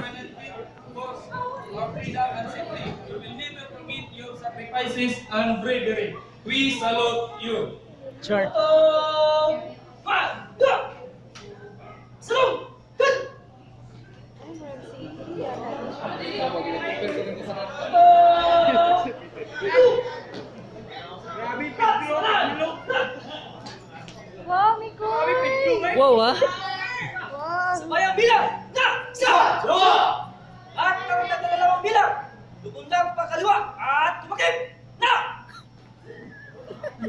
shot. Sure. Wow, Miko. Wow, ah. Wow. Semayang bilang.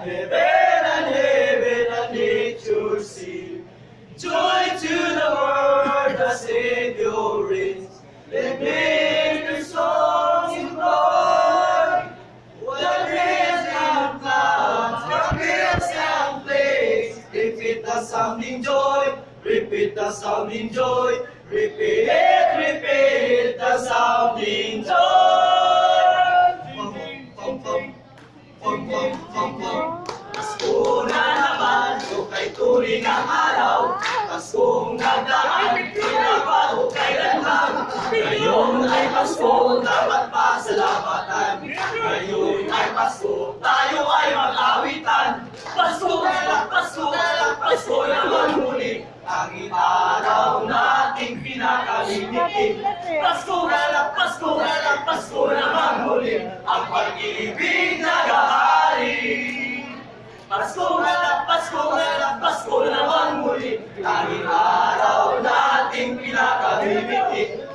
heaven and heaven and nature sing. Joy to the world, the Savior reigns. Let nature songs employ. What rains and clouds, what gales and plagues. Repeat the sounding joy, repeat the sounding joy. Repeat, repeat the sounding turing ang araw. Paskong nagdaan, pinabago kailanman. Ngayon ay Pasko, dapat pasalamatan. Ngayon ay Pasko, tayo ay mag-awitan. Pasko Pasko Pasko naman muli. Ang araw nating pinakalimiti. Pasko Pasko Pasko naman muli. Ang pag-ibig nag-ahari. Pasko na lang, Pasko na lang, Pasko naman muli. Tanging araw nating pinakabibiti.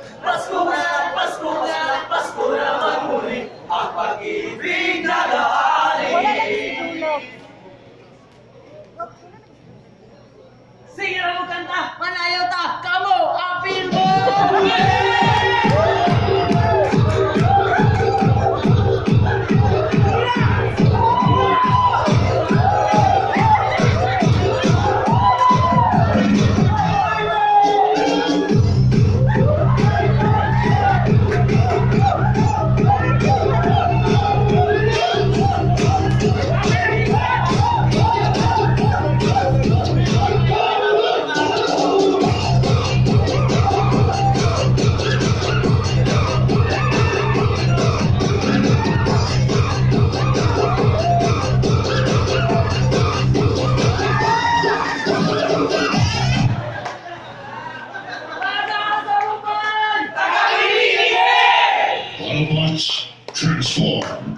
Transform.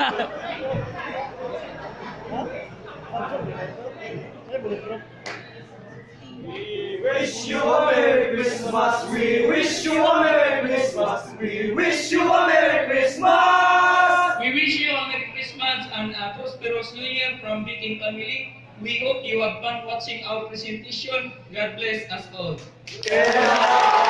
We wish you a Merry Christmas. We wish you a Merry Christmas. We wish you a Merry Christmas. We wish you a Merry Christmas and a prosperous New Year from Viking family. We hope you have fun watching our presentation. God bless us all. Yeah.